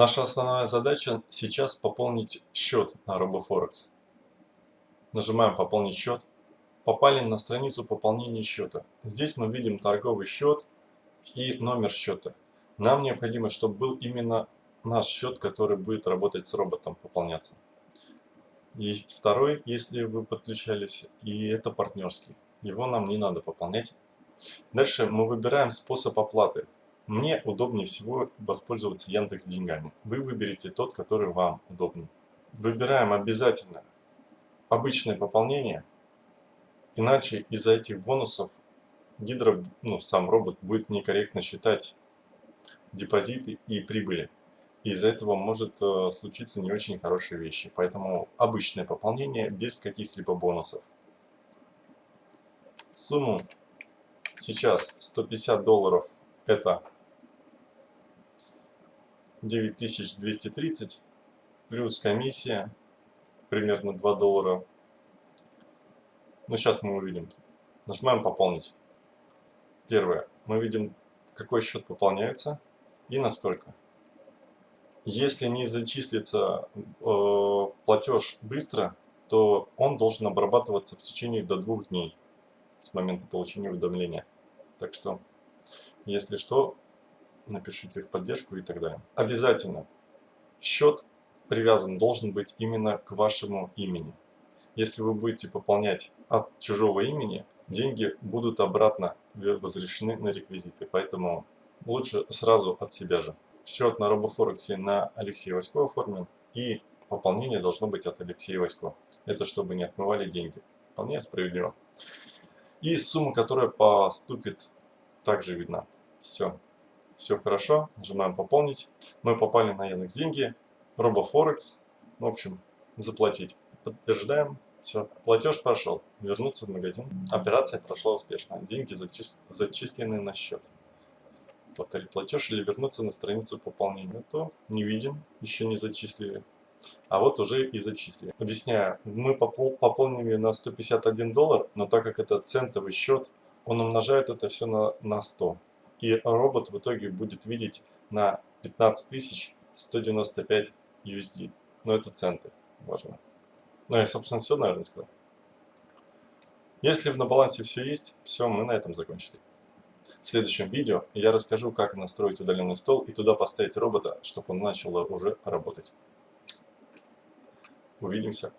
Наша основная задача сейчас пополнить счет на RoboForex. Нажимаем «Пополнить счет». Попали на страницу пополнения счета. Здесь мы видим торговый счет и номер счета. Нам необходимо, чтобы был именно наш счет, который будет работать с роботом, пополняться. Есть второй, если вы подключались, и это партнерский. Его нам не надо пополнять. Дальше мы выбираем способ оплаты. Мне удобнее всего воспользоваться Яндекс деньгами. Вы выберете тот, который вам удобнее. Выбираем обязательно обычное пополнение, иначе из-за этих бонусов Гидро, ну сам робот будет некорректно считать депозиты и прибыли. Из-за этого может э, случиться не очень хорошие вещи. Поэтому обычное пополнение без каких-либо бонусов. Сумму сейчас 150 долларов это 9230 плюс комиссия примерно 2 доллара. Ну сейчас мы увидим. Нажимаем пополнить. Первое. Мы видим какой счет пополняется и насколько. Если не зачислится э, платеж быстро, то он должен обрабатываться в течение до двух дней с момента получения уведомления. Так что, если что, напишите в поддержку и так далее. Обязательно счет привязан должен быть именно к вашему имени. Если вы будете пополнять от чужого имени, деньги будут обратно возвращены на реквизиты. Поэтому лучше сразу от себя же. Счет на RoboForex на Алексея Васькова оформлен и пополнение должно быть от Алексея Васькова. Это чтобы не отмывали деньги. Вполне справедливо. И сумма, которая поступит, также видна. Все. Все хорошо. Нажимаем пополнить. Мы попали на Яндекс деньги. RoboForex. В общем, заплатить. Подтверждаем. Все, платеж прошел. Вернуться в магазин. Операция прошла успешно. Деньги зачис... зачислены на счет повторить платеж или вернуться на страницу пополнения, то не видим, еще не зачислили. А вот уже и зачислили. Объясняю, мы пополнили на 151 доллар, но так как это центовый счет, он умножает это все на, на 100. И робот в итоге будет видеть на 15 195 USD. Но это центы, важно. Ну и, собственно, все, наверное, сказал. Если на балансе все есть, все, мы на этом закончили. В следующем видео я расскажу, как настроить удаленный стол и туда поставить робота, чтобы он начал уже работать. Увидимся.